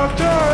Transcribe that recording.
Doctor!